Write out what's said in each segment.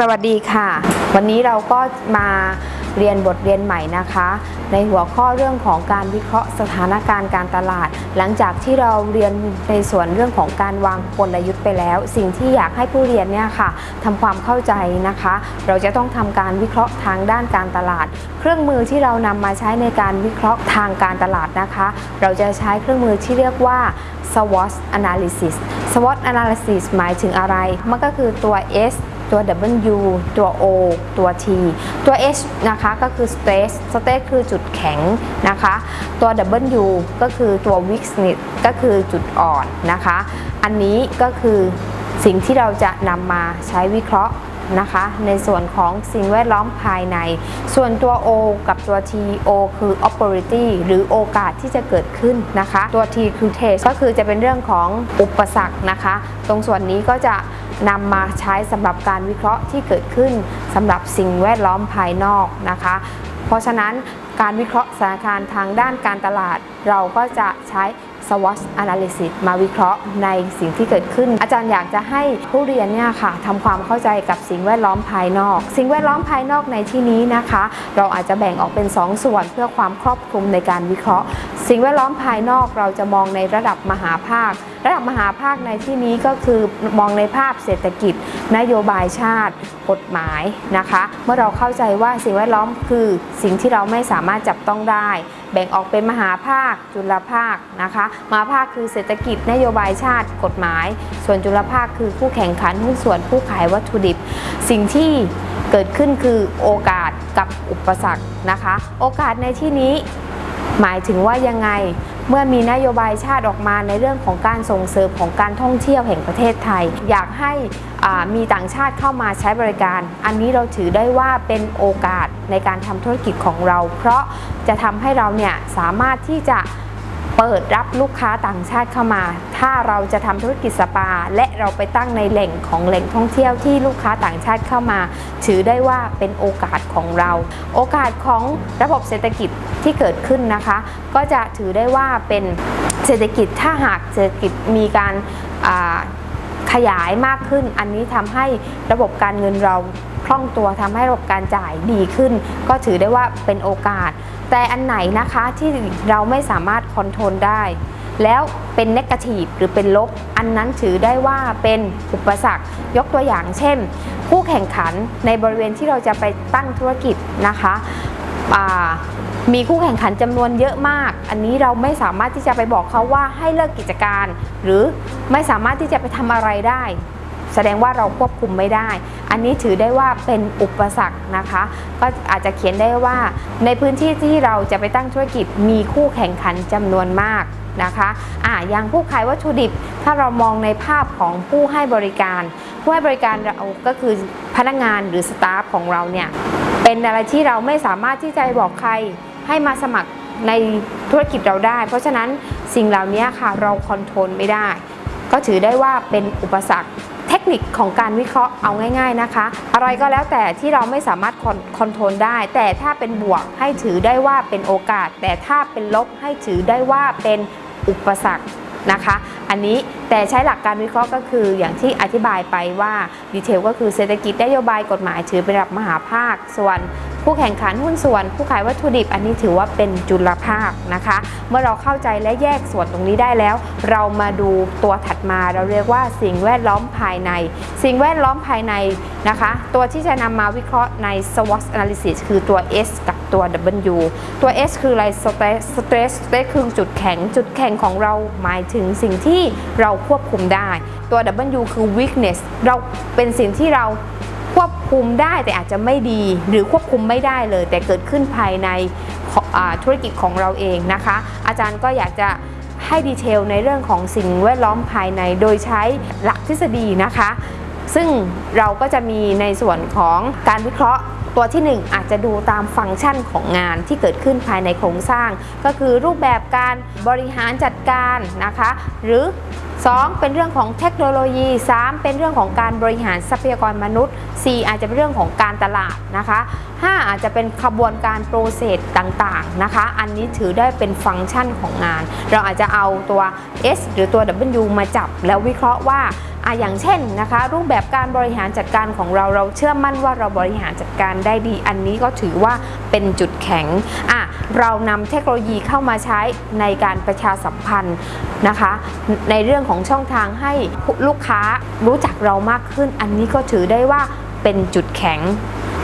สวัสดีค่ะ วันนี้เราก็มาเรียนบทเรียนใหม่นะคะ ในหัวข้อเรื่องของการวิเคราะห์สถานการณ์การตลาด หลังจากที่เราเรียนในส่วนเรื่องของการวางกลยุทธ์ไปแล้ว สิ่งที่อยากให้ผู้เรียนเนี่ยค่ะทำความเข้าใจนะคะ เราจะต้องทำการวิเคราะห์ทางด้านการตลาด เครื่องมือที่เรานำมาใช้ในการวิเคราะห์ทางการตลาดนะคะ เราจะใช้เครื่องมือที่เรียกว่า SWOT analysis SWOT analysis หมายถึงอะไร มันก็คือตัว S ตัว W ตัว O ตัว T ตัว H นะคะก็คือ stress stress คือจุดแข็งนะคะ ตัว W ก็คือตัว weakness ก็คือจุดอ่อนนะคะ อันนี้ก็คือสิ่งที่เราจะนำมาใช้วิเคราะห์ นะคะ ในส่วนของสิ่งแวดล้อมภายใน ส่วนตัว O กับตัว T O คือ opportunity หรือโอกาสที่จะเกิดขึ้นนะคะ ตัว T คือ test ก็คือจะเป็นเรื่องของอุปสรรคนะคะ ตรงส่วนนี้ก็จะนำมาใช้สำหรับการวิเคราะห์ที่เกิดขึ้นสำหรับสิ่งแวดล้อมภายนอกนะคะ เพราะฉะนั้นการวิเคราะห์สถานการณ์ทางด้านการตลาด เราก็จะใช้ SWOT analysis มาวิเคราะห์ในสิ่งที่เกิดขึ้น อาจารย์อยากจะให้ผู้เรียนเนี่ยค่ะทำความเข้าใจกับสิ่งแวดล้อมภายนอก สิ่งแวดล้อมภายนอกในที่นี้นะคะ เราอาจจะแบ่งออกเป็น2ส่วนเพื่อความครอบคลุมในการวิเคราะห์ สิ่งแวดล้อมภายนอกเราจะมองในระดับมหาภาคระดับมหาภาคในที่นี้ก็คือมองในภาพเศรษฐกิจ นโยบายชาติ กฎหมายนะคะ เมื่อเราเข้าใจว่าสิ่งแวดล้อมคือสิ่งที่เราไม่สามารถจับต้องได้แบ่งออกเป็นมหาภาค จุลภาคนะคะมหาภาคคือเศรษฐกิจนโยบายชาติกฎหมาย ส่วนจุลภาคคือผู้แข่งขันหุ้นส่วนผู้ขายวัตถุดิบ สิ่งที่เกิดขึ้นคือโอกาสกับอุปสรรคนะคะ โอกาสในที่นี้หมายถึงว่ายังไง เมื่อมีนโยบายชาติออกมาในเรื่องของการส่งเสริมของการท่องเที่ยวแห่งประเทศไทย อยากให้มีต่างชาติเข้ามาใช้บริการ อันนี้เราถือได้ว่าเป็นโอกาสในการทำธุรกิจของเรา เพราะจะทำให้เราเนี่ยสามารถที่จะ เปิดรับลูกค้าต่างชาติเข้ามา ถ้าเราจะทำธุรกิจสปา และเราไปตั้งในแหล่งของแหล่งท่องเที่ยวที่ลูกค้าต่างชาติเข้ามา ถือได้ว่าเป็นโอกาสของเรา โอกาสของระบบเศรษฐกิจที่เกิดขึ้นนะคะ ก็จะถือได้ว่าเป็นเศรษฐกิจถ้าหากเศรษฐกิจมีการขยายมากขึ้น อันนี้ทำให้ระบบการเงินเรา คล่องตัวทำให้ระบบการจ่ายดีขึ้น ก็ถือได้ว่าเป็นโอกาส แต่อันไหนนะคะที่เราไม่สามารถคอนโทรลได้ แล้วเป็นเนกาทีฟหรือเป็นลบ อันนั้นถือได้ว่าเป็นอุปสรรคยกตัวอย่างเช่น ผู้แข่งขันในบริเวณที่เราจะไปตั้งธุรกิจนะคะอ่ามีคู่แข่งขันจำนวนเยอะมาก อันนี้เราไม่สามารถที่จะไปบอกเขาว่าให้เลิกกิจการ หรือไม่สามารถที่จะไปทำอะไรได้ แสดงว่าเราควบคุมไม่ได้ อันนี้ถือได้ว่าเป็นอุปสรรคนะคะ ก็อาจจะเขียนได้ว่า ในพื้นที่ที่เราจะไปตั้งธุรกิจมีคู่แข่งขันจำนวนมากนะคะอ่าอย่างผู้ขายวัตถุดิบ ถ้าเรามองในภาพของผู้ให้บริการ ผู้ให้บริการเราก็คือพนักงานหรือ staff ของเราเนี่ยเป็นอะไรที่เราไม่สามารถที่จะบอกใครให้มาสมัครในธุรกิจเราได้ เพราะฉะนั้นสิ่งเหล่านี้ค่ะเรา control ไม่ได้ ก็ถือได้ว่าเป็นอุปสรรค เทคนิคของการวิเคราะห์เอาง่าย ๆนะคะ อะไรก็แล้วแต่ที่เราไม่สามารถ con- control ได้ แต่ถ้าเป็นบวกให้ถือได้ว่าเป็นโอกาส แต่ถ้าเป็นลบให้ถือได้ว่าเป็นอุปสรรคนะคะ อันนี้แต่ใช้หลักการวิเคราะห์ก็คืออย่างที่อธิบายไปว่าดีเทลก็คือเศรษฐกิจนโยบายกฎหมายถือเป็นระดับมหาภาค ส่วนผู้แข่งขันหุ้นส่วน ผู้ขายวัตถุดิบอันนี้ถือว่าเป็นจุลภาคนะคะ เมื่อเราเข้าใจและแยกส่วนตรงนี้ได้แล้ว เรามาดูตัวถัดมาเราเรียกว่าสิ่งแวดล้อมภายใน สิ่งแวดล้อมภายในนะคะ ตัวที่จะนำมาวิเคราะห์ใน SWOT analysis คือตัว S กับตัว W ตัว S คืออะไร stress stress stress คือจุดแข็งจุดแข็งของเราหมายถึงสิ่งที่เราควบคุมได้ ตัว W คือ weakness เราเป็นสิ่งที่เราควบคุมได้แต่อาจจะไม่ดีหรือควบคุมไม่ได้เลย แต่เกิดขึ้นภายในธุรกิจของเราเองนะคะ อาจารย์ก็อยากจะให้ดีเทลในเรื่องของสิ่งแวดล้อมภายในโดยใช้หลักทฤษฎีนะคะ ซึ่งเราก็จะมีในส่วนของการวิเคราะห์ตัวที่ 1 อาจจะดูตามฟังก์ชันของงานที่เกิดขึ้นภายในโครงสร้าง ก็คือรูปแบบการบริหารจัดการนะคะ หรือ 2 เป็นเรื่องของเทคโนโลยี 3 เป็นเรื่องของการบริหารทรัพยากรมนุษย์ 4 อาจจะเป็นเรื่องของการตลาดนะคะ 5 อาจจะเป็นขบวนการโปรเซสต่างๆนะคะ อันนี้ถือได้เป็นฟังก์ชันของงาน เราอาจจะเอาตัว S หรือตัว W มาจับแล้ววิเคราะห์ว่า อะอย่างเช่นนะคะ รูปแบบการบริหารจัดการของเราเราเชื่อมั่นว่าเราบริหารจัดการได้ดี อันนี้ก็ถือว่าเป็นจุดแข็งอะเรานำเทคโนโลยีเข้ามาใช้ในการประชาสัมพันธ์นะคะ ในเรื่องของช่องทางให้ลูกค้ารู้จักเรามากขึ้น อันนี้ก็ถือได้ว่าเป็นจุดแข็ง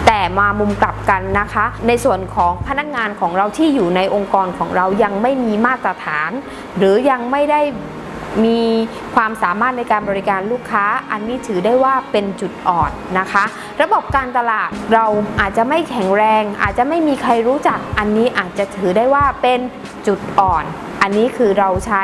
แต่มามุมกลับกันนะคะ ในส่วนของพนักงานของเราที่อยู่ในองค์กรของเรายังไม่มีมาตรฐาน หรือยังไม่ได้ มีความสามารถในการบริการลูกค้า อันนี้ถือได้ว่าเป็นจุดอ่อนนะคะ ระบบการตลาดเราอาจจะไม่แข็งแรง อาจจะไม่มีใครรู้จัก อันนี้อาจจะถือได้ว่าเป็นจุดอ่อน อันนี้คือเราใช้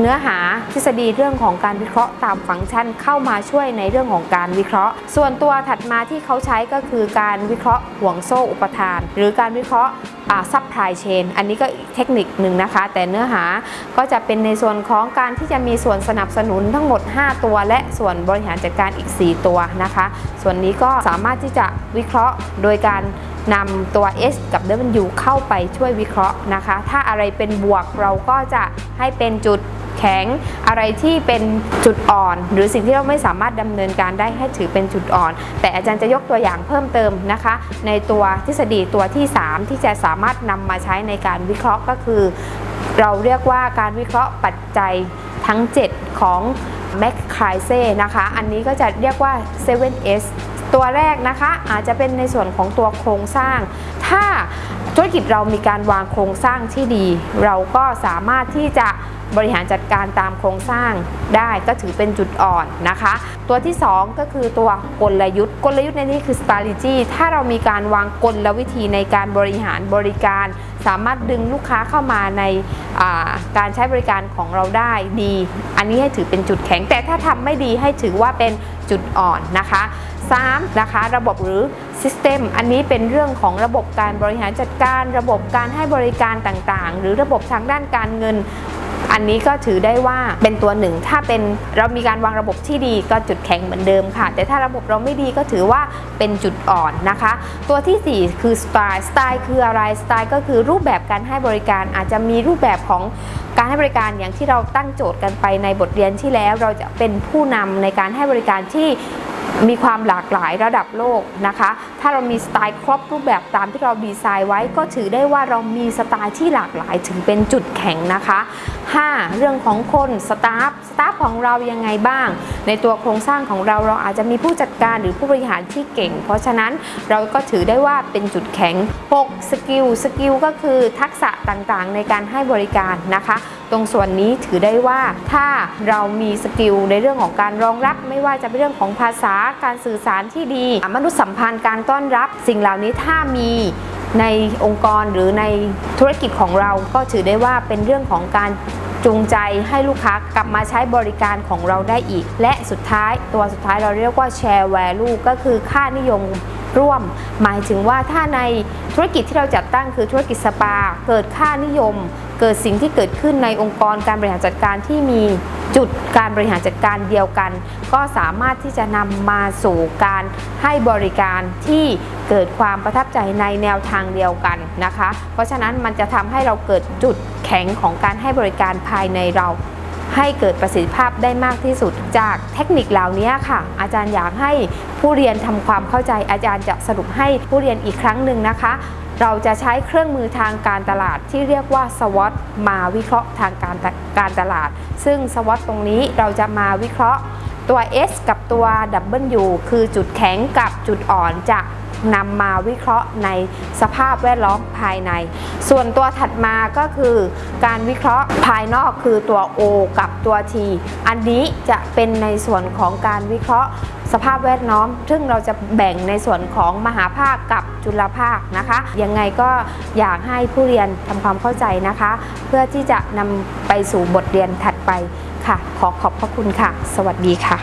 เนื้อหาทฤษฎีเรื่องของการวิเคราะห์ตามฟังก์ชันเข้ามาช่วยในเรื่องของการวิเคราะห์ ส่วนตัวถัดมาที่เขาใช้ก็คือการวิเคราะห์ห่วงโซ่อุปทาน หรือการวิเคราะห์ซับพลายเชนอันนี้ก็เทคนิคหนึ่งนะคะ แต่เนื้อหาก็จะเป็นในส่วนของการที่จะมีส่วนสนับสนุนทั้งหมด 5 ตัว และส่วนบริหารจัดการอีก 4 ตัวนะคะ ส่วนนี้ก็สามารถที่จะวิเคราะห์โดยการนำตัว S กับ W เข้าไปช่วยวิเคราะห์นะคะ ถ้าอะไรเป็นบวกเราก็จะให้เป็นจุด ข็ง อะไรที่เป็นจุดอ่อน หรือสิ่งที่เราไม่สามารถดำเนินการได้ให้ถือเป็นจุดอ่อน แต่อาจารย์จะยกตัวอย่างเพิ่มเติมนะคะ ในตัวทฤษฎีตัวที่ 3 ที่จะสามารถนำมาใช้ในการวิเคราะห์ก็คือ เราเรียกว่าการวิเคราะห์ปัจจัยทั้ง 7 ของแมคคายเซ่นะคะ อันนี้ก็จะเรียกว่า 7S ตัวแรกนะคะอาจจะเป็นในส่วนของตัวโครงสร้าง ถ้าธุรกิจเรามีการวางโครงสร้างที่ดี เราก็สามารถที่จะ บริหารจัดการตามโครงสร้างได้ก็ถือเป็นจุดอ่อนนะคะ ตัวที่ 2 ก็คือตัวกลยุทธ์ กลยุทธ์ในนี้คือ strategy ถ้าเรามีการวางกลวิธีในการบริหารบริการ สามารถดึงลูกค้าเข้ามาในการใช้บริการของเราได้ดี อันนี้ให้ถือเป็นจุดแข็ง แต่ถ้าทำไม่ดีให้ถือว่าเป็นจุดอ่อนนะคะ 3. นะคะระบบหรือ System อันนี้เป็นเรื่องของระบบการบริหารจัดการ ระบบการให้บริการต่างๆ หรือระบบทางด้านการเงิน อันนี้ก็ถือได้ว่าเป็นตัวหนึ่ง ถ้าเป็นเรามีการวางระบบที่ดีก็จุดแข็งเหมือนเดิมค่ะ แต่ถ้าระบบเราไม่ดีก็ถือว่าเป็นจุดอ่อนนะคะ ตัวที่ 4 คือสไตล์สไตล์คืออะไรสไตล์ก็คือรูปแบบการให้บริการอาจจะมีรูปแบบของการให้บริการอย่างที่เราตั้งโจทย์กันไปในบทเรียนที่แล้ว เราจะเป็นผู้นำในการให้บริการที่ มีความหลากหลายระดับโลกนะคะ ถ้าเรามีสไตล์ครบรูปแบบตามที่เราดีไซน์ไว้ ก็ถือได้ว่าเรามีสไตล์ที่หลากหลายถึงเป็นจุดแข็งนะคะ 5. เรื่องของคน staff staff ของเรายังไงบ้าง ในตัวโครงสร้างของเราเราอาจจะมีผู้จัดการหรือผู้บริหารที่เก่ง เพราะฉะนั้นเราก็ถือได้ว่าเป็นจุดแข็ง 6. skill skill ก็คือทักษะต่างๆ ในการให้บริการนะคะ ตรงส่วนนี้ถือได้ว่าถ้าเรามี skill ในเรื่องของการรองรับไม่ว่าจะเป็นเรื่องของภาษาการสื่อสารที่ดี มนุษยสัมพันธ์การต้อนรับ สิ่งเหล่านี้ถ้ามีในองค์กรหรือในธุรกิจของเราก็ถือได้ว่าเป็นเรื่องของการจูงใจให้ลูกค้ากลับมาใช้บริการของเราได้อีก และสุดท้ายตัวสุดท้ายเราเรียกว่า share value ก็คือค่านิยม ร่วม หมายถึงว่าถ้าในธุรกิจที่เราจัดตั้งคือธุรกิจสปา เกิดค่านิยม เกิดสิ่งที่เกิดขึ้นในองค์กรการบริหารจัดการที่มีจุดการบริหารจัดการเดียวกัน ก็สามารถที่จะนำมาสู่การให้บริการที่เกิดความประทับใจในแนวทางเดียวกันนะคะ เพราะฉะนั้นมันจะทำให้เราเกิดจุดแข็งของการให้บริการภายในเรา ให้เกิดประสิทธิภาพได้มากที่สุด จากเทคนิคเหล่านี้ค่ะ อาจารย์อยากให้ผู้เรียนทำความเข้าใจอาจารย์จะสรุปให้ผู้เรียนอีกครั้งหนึ่งนะคะเราจะใช้เครื่องมือทางการตลาดที่เรียกว่า SWOT มาวิเคราะห์ทางการการตลาด ซึ่ง SWOT ตรงนี้เราจะมาวิเคราะห์ตัว S กับตัว W คือจุดแข็งกับจุดอ่อนจะ นำมาวิเคราะห์ในสภาพแวดล้อมภายใน ส่วนตัวถัดมาก็คือการวิเคราะห์ภายนอกคือตัว O กับตัว T อันนี้จะเป็นในส่วนของการวิเคราะห์สภาพแวดล้อม ซึ่งเราจะแบ่งในส่วนของมหาภาคกับจุลภาคนะคะ ยังไงก็อยากให้ผู้เรียนทำความเข้าใจนะคะ เพื่อที่จะนำไปสู่บทเรียนถัดไปค่ะ ขอขอบพระคุณค่ะ สวัสดีค่ะ